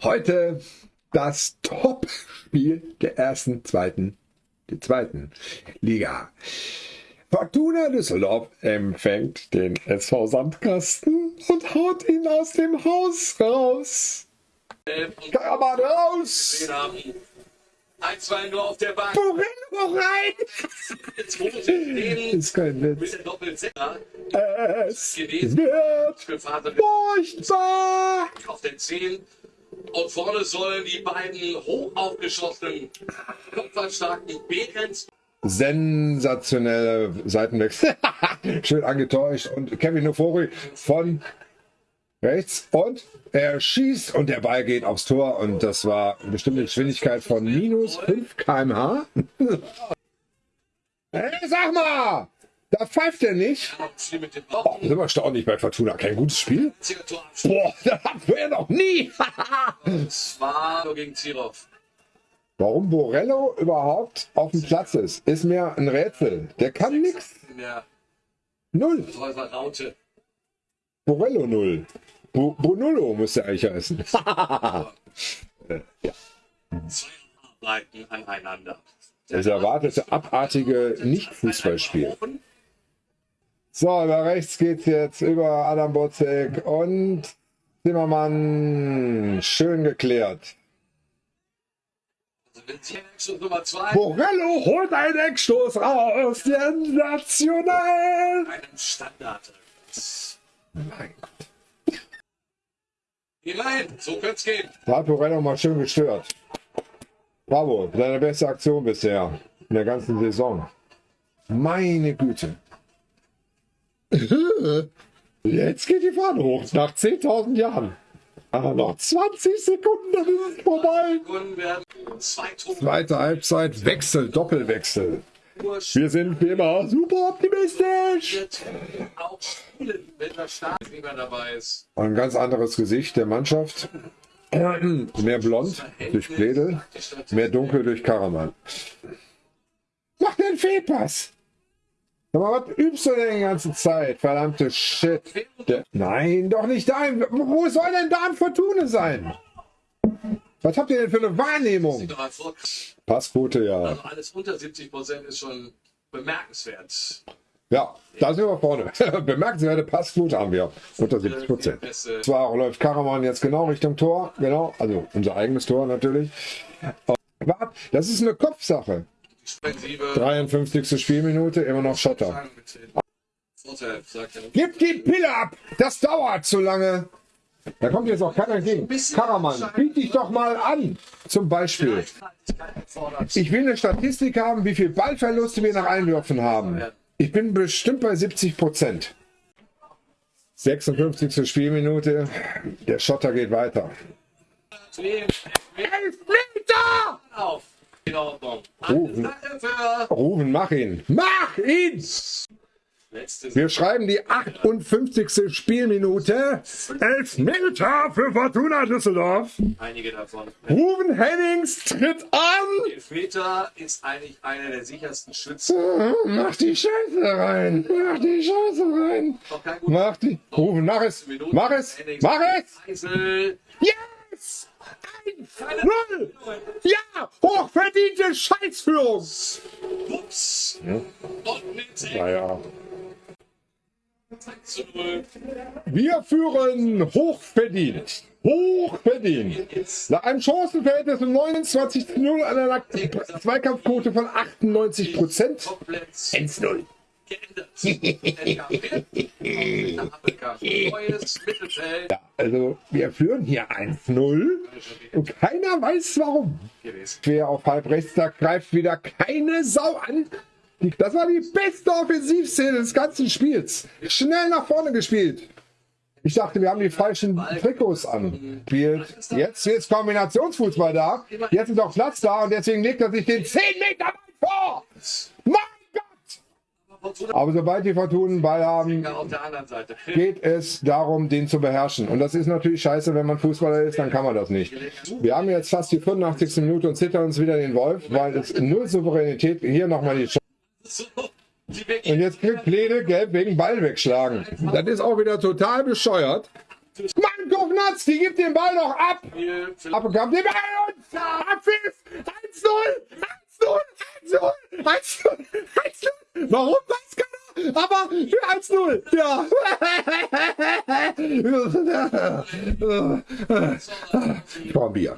Heute das Top-Spiel der ersten, zweiten, der zweiten Liga. Fortuna Düsseldorf empfängt den SV Sandkasten und haut ihn aus dem Haus raus. Karaman raus! 1-2 nur auf der Bank. Morello rein! ist kein Witz. Es wird furchtbar! auf den 10. Und vorne sollen die beiden hoch aufgeschossenen, kopfballstarken Behrens sensationelle Seitenwechsel. Schön angetäuscht. Und Kevin Nofori von rechts. Und er schießt und der Ball geht aufs Tor. Und das war eine bestimmte Geschwindigkeit von minus 5 km/h. hey, sag mal! Da pfeift er nicht. Block. sind wir erstaunlich bei Fortuna. Kein gutes Spiel. Boah, das hatten wir noch nie. Warum Borello überhaupt auf dem Platz ist, ist mir ein Rätsel. Der kann nichts. Null. Borello null. Bo Bonullo müsste eigentlich heißen. Zwei Arbeiten aneinander. Das erwartete abartige Nicht-Fußballspiel. So, über rechts geht's jetzt über Adam Bozek und Zimmermann. Schön geklärt. Also wenn Sie schon Nummer 2 Borello holt einen Eckstoß raus. Sensationell. einem Standard. Mein Gott. Immerhin, so könnte es gehen. Da hat Borello mal schön gestört. Bravo, seine beste Aktion bisher in der ganzen Saison. Meine Güte. Jetzt geht die Fahne hoch, nach 10.000 Jahren. Aber noch 20 Sekunden, dann ist es vorbei. Zweite Halbzeit, Wechsel, Doppelwechsel. Wir sind wie immer super optimistisch. ein ganz anderes Gesicht der Mannschaft. Mehr blond durch Pledel, mehr dunkel durch Karaman. Mach den Fehlpass! Mal, was übst du denn die ganze Zeit? Verdammte Shit. Nein, doch nicht da. Wo soll denn da ein Fortune sein? Was habt ihr denn für eine Wahrnehmung? Passquote, ja. Also alles unter 70 Prozent ist schon bemerkenswert. Ja, da sind wir vorne. Bemerkenswerte Passquote haben wir. Unter 70 Prozent. Zwar läuft Karaman jetzt genau Richtung Tor, genau, also unser eigenes Tor natürlich. Aber das ist eine Kopfsache. Defensive. 53. Spielminute, immer noch Schotter. Er. Gib die Pille ab! Das dauert zu lange. Da kommt jetzt auch keiner entgegen. Karaman, biet dich doch mal an. Zum Beispiel. Ich will eine Statistik haben, wie viel Ballverluste wir nach Einwürfen haben. Ich bin bestimmt bei 70 Prozent. 56. Spielminute. Der Schotter geht weiter. Elfmeter! Für Ruben, mach ihn. Mach ihn! Wir schreiben die 58. Spielminute. Elfmeter für Fortuna Düsseldorf. einige davon. Ruben Hennings tritt an. Elfmeter ist eigentlich einer der sichersten Schützen. Mach die Scheiße rein. Mach die Scheiße rein. Mach die. Ruben, mach es. Mach es. Mach es. Eisel. 1-0! Ja! Hochverdiente Scheißführung! Ups. Und mit Naja. 6 zu 0. Wir führen hochverdient. Hochverdient. Nach einem Chancenverhältnis von 29 zu 0 an einer Zweikampfquote von 98 Prozent. Komplett 1-0. Ja, also wir führen hier 1-0 und keiner weiß warum. Quer auf halb rechts, da greift wieder keine Sau an. Das war die beste Offensivszene des ganzen Spiels. Schnell nach vorne gespielt. Ich dachte, wir haben die falschen Trikots an. Jetzt ist Kombinationsfußball da. Jetzt ist auch Platz da und deswegen legt er sich den 10 Meter vor. Fortuna Aber sobald die Fortunen Ball haben, geht es darum, den zu beherrschen. Und das ist natürlich scheiße, wenn man Fußballer ist, dann kann man das nicht. Wir haben jetzt fast die 85. Minute und zittern uns wieder den Wolf, weil es null Souveränität. Hier nochmal die Chance. Und jetzt kriegt Plede gelb wegen Ball wegschlagen. Das ist auch wieder total bescheuert. Mann, Kovnatz, die gibt den Ball noch ab. Abbekommt den Ball und Abpfiff. 1-0, 1-0, 1-0, 1-0, 1-0. Warum weiß keiner? Aber für 1-0. Ja. Ich brauche ein Bier.